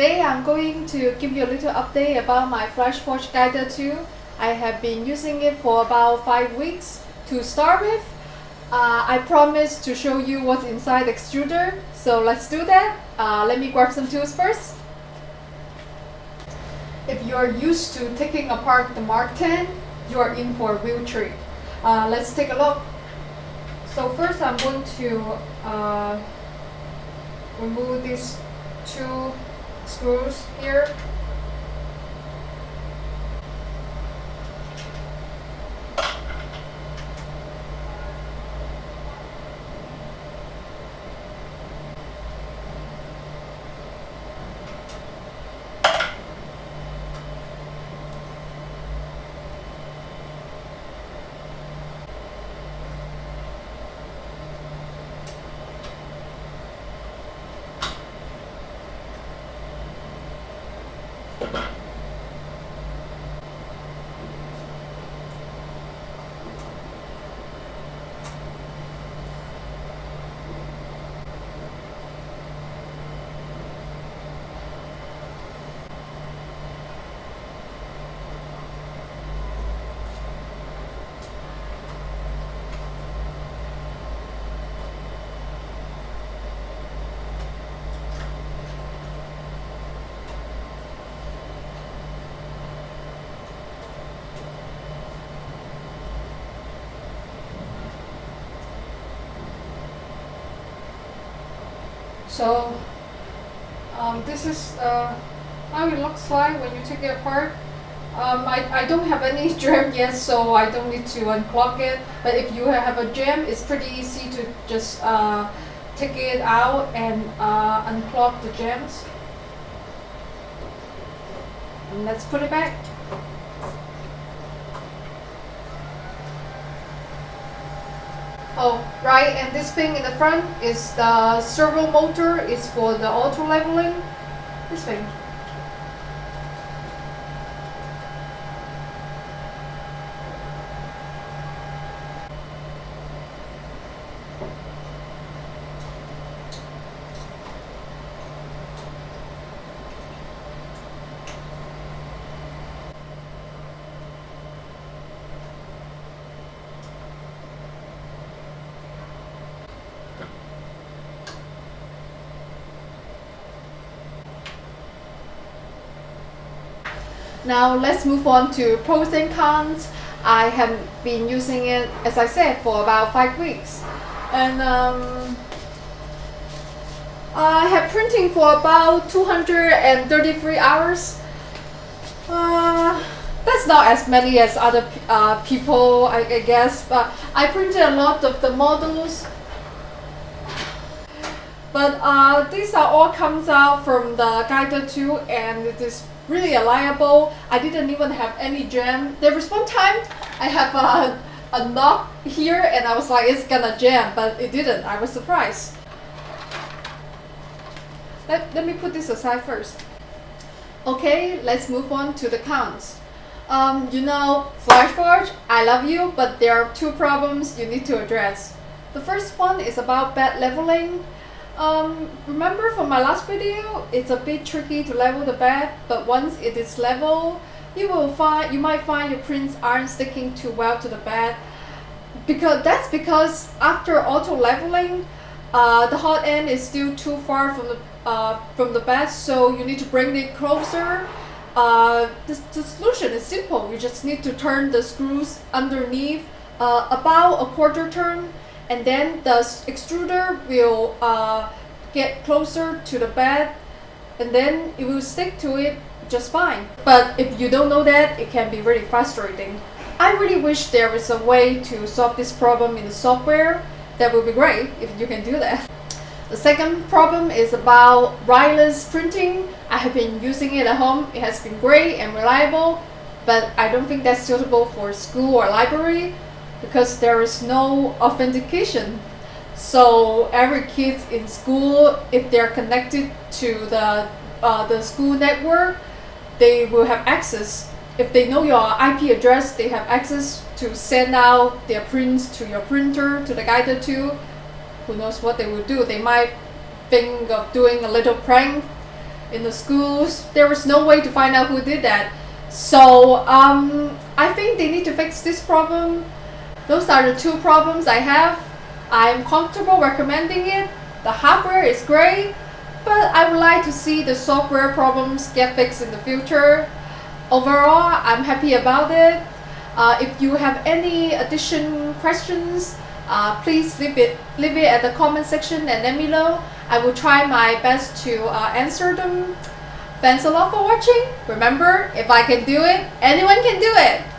Today I'm going to give you a little update about my FlashForge Guider 2. I have been using it for about 5 weeks. To start with, uh, I promised to show you what's inside the extruder, so let's do that. Uh, let me grab some tools first. If you're used to taking apart the Mark 10, you're in for a real treat. Uh, let's take a look. So first I'm going to uh, remove these two screws here So um, this is uh, how it looks like when you take it apart. Um, I, I don't have any jam yet so I don't need to unclog it but if you have a jam it's pretty easy to just uh, take it out and uh, unclog the jams. And let's put it back. Oh, right, and this thing in the front is the servo motor, it's for the auto leveling. This thing. Now let's move on to pros and cons. I have been using it, as I said, for about five weeks. And um, I have printing for about 233 hours. Uh, that's not as many as other uh, people, I, I guess, but I printed a lot of the models. But uh, these are all comes out from the Guider 2 and it is really reliable. I didn't even have any jam. There was one time I have a, a knock here and I was like it's gonna jam but it didn't. I was surprised. Let, let me put this aside first. Okay, let's move on to the cons. Um, you know, FlashForge, I love you, but there are two problems you need to address. The first one is about bed leveling. Um, remember from my last video, it's a bit tricky to level the bed, but once it is level, you will find you might find your prints aren't sticking too well to the bed. Because that's because after auto leveling, uh, the hot end is still too far from the uh, from the bed, so you need to bring it closer. Uh, the, the solution is simple. You just need to turn the screws underneath uh, about a quarter turn and then the extruder will uh, get closer to the bed and then it will stick to it just fine. But if you don't know that, it can be really frustrating. I really wish there is a way to solve this problem in the software. That would be great if you can do that. The second problem is about wireless printing. I have been using it at home. It has been great and reliable, but I don't think that's suitable for school or library because there is no authentication. So every kid in school, if they're connected to the uh, the school network, they will have access. If they know your IP address, they have access to send out their prints to your printer, to the Guider 2. Who knows what they will do? They might think of doing a little prank in the schools. There was no way to find out who did that. So um, I think they need to fix this problem. Those are the two problems I have. I'm comfortable recommending it. The hardware is great, but I would like to see the software problems get fixed in the future. Overall, I'm happy about it. Uh, if you have any addition questions, uh, please leave it leave it at the comment section and let me know. I will try my best to uh, answer them. Thanks a lot for watching. Remember, if I can do it, anyone can do it.